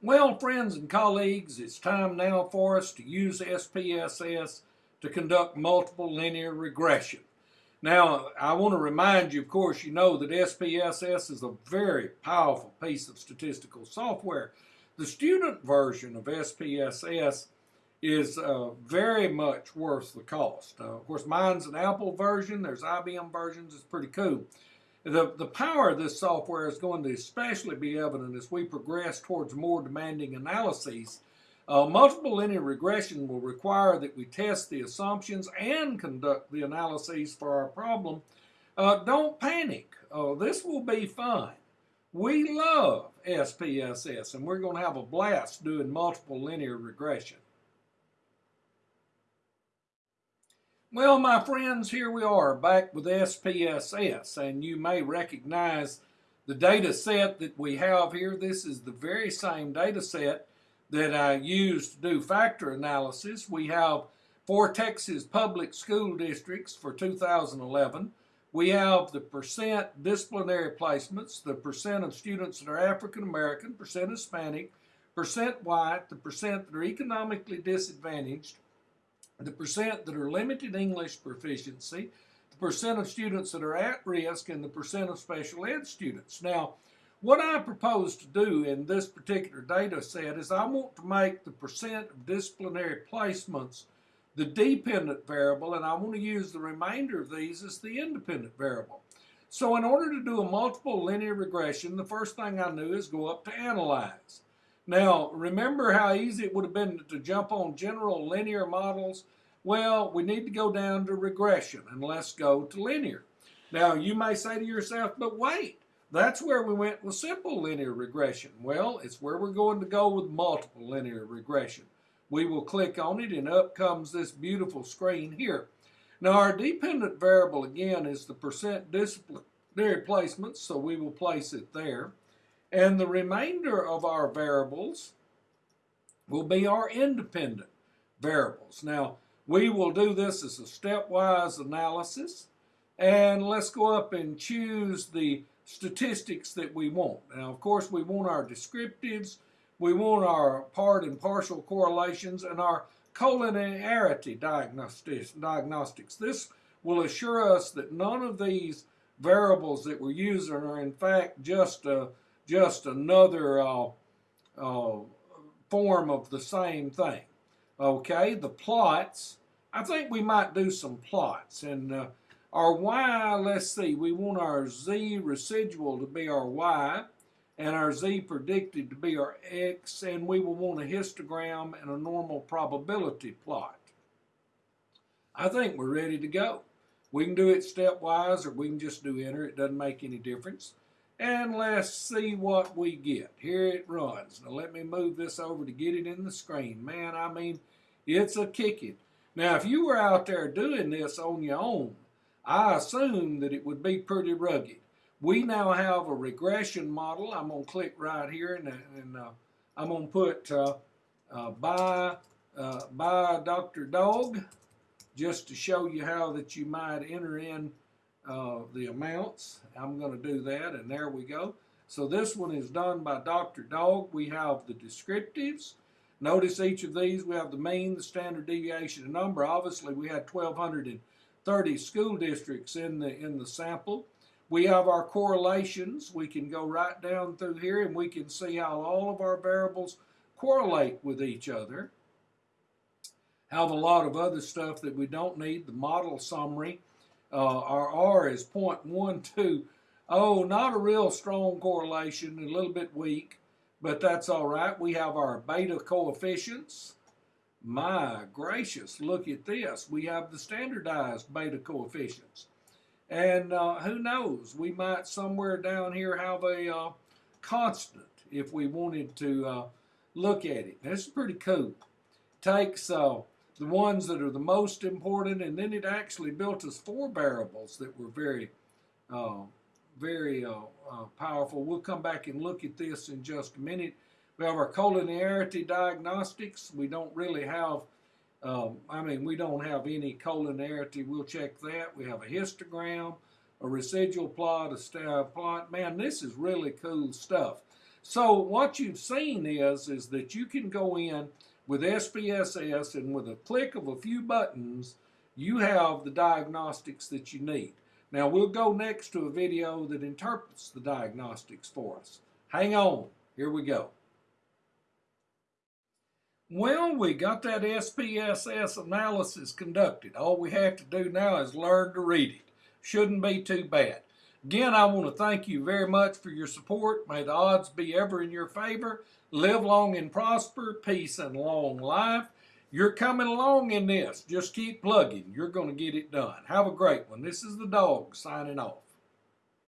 Well, friends and colleagues, it's time now for us to use SPSS to conduct multiple linear regression. Now, I want to remind you, of course, you know that SPSS is a very powerful piece of statistical software. The student version of SPSS is uh, very much worth the cost. Uh, of course, mine's an Apple version. There's IBM versions. It's pretty cool. The, the power of this software is going to especially be evident as we progress towards more demanding analyses. Uh, multiple linear regression will require that we test the assumptions and conduct the analyses for our problem. Uh, don't panic. Uh, this will be fun. We love SPSS, and we're going to have a blast doing multiple linear regression. Well, my friends, here we are back with SPSS, and you may recognize the data set that we have here. This is the very same data set that I used to do factor analysis. We have for Texas public school districts for 2011. We have the percent disciplinary placements, the percent of students that are African American, percent Hispanic, percent white, the percent that are economically disadvantaged, the percent that are limited English proficiency, the percent of students that are at risk, and the percent of special ed students. Now, what I propose to do in this particular data set is I want to make the percent of disciplinary placements the dependent variable, and I want to use the remainder of these as the independent variable. So in order to do a multiple linear regression, the first thing I knew is go up to analyze. Now, remember how easy it would have been to jump on general linear models? Well, we need to go down to regression, and let's go to linear. Now, you may say to yourself, but wait, that's where we went with simple linear regression. Well, it's where we're going to go with multiple linear regression. We will click on it, and up comes this beautiful screen here. Now, our dependent variable, again, is the percent disciplinary placement, so we will place it there. And the remainder of our variables will be our independent variables. Now, we will do this as a stepwise analysis. And let's go up and choose the statistics that we want. Now, of course, we want our descriptives, we want our part and partial correlations, and our collinearity diagnostics. diagnostics. This will assure us that none of these variables that we're using are in fact just a just another uh, uh, form of the same thing. Okay, the plots, I think we might do some plots. And uh, our y, let's see, we want our z residual to be our y and our z predicted to be our x, and we will want a histogram and a normal probability plot. I think we're ready to go. We can do it stepwise or we can just do enter. It doesn't make any difference and let's see what we get. Here it runs. Now let me move this over to get it in the screen. Man, I mean, it's a kicking. Now, if you were out there doing this on your own, I assume that it would be pretty rugged. We now have a regression model. I'm going to click right here and, and uh, I'm going to put uh, uh, by, uh, by Dr. Dog just to show you how that you might enter in uh, the amounts. I'm going to do that, and there we go. So this one is done by Dr. Dog. We have the descriptives. Notice each of these, we have the mean, the standard deviation, and number. Obviously, we had 1,230 school districts in the, in the sample. We have our correlations. We can go right down through here, and we can see how all of our variables correlate with each other. Have a lot of other stuff that we don't need, the model summary, uh, our R is 0.12. Oh, not a real strong correlation, a little bit weak, but that's all right. We have our beta coefficients. My gracious, look at this. We have the standardized beta coefficients. And uh, who knows, we might somewhere down here have a uh, constant if we wanted to uh, look at it. This is pretty cool. Takes uh, the ones that are the most important, and then it actually built us four variables that were very, uh, very uh, uh, powerful. We'll come back and look at this in just a minute. We have our collinearity diagnostics. We don't really have, um, I mean, we don't have any collinearity. We'll check that. We have a histogram, a residual plot, a star plot. Man, this is really cool stuff. So what you've seen is, is that you can go in with SPSS and with a click of a few buttons, you have the diagnostics that you need. Now we'll go next to a video that interprets the diagnostics for us. Hang on, here we go. Well, we got that SPSS analysis conducted. All we have to do now is learn to read it. Shouldn't be too bad. Again, I want to thank you very much for your support. May the odds be ever in your favor. Live long and prosper, peace and long life. You're coming along in this. Just keep plugging. You're going to get it done. Have a great one. This is the dog signing off.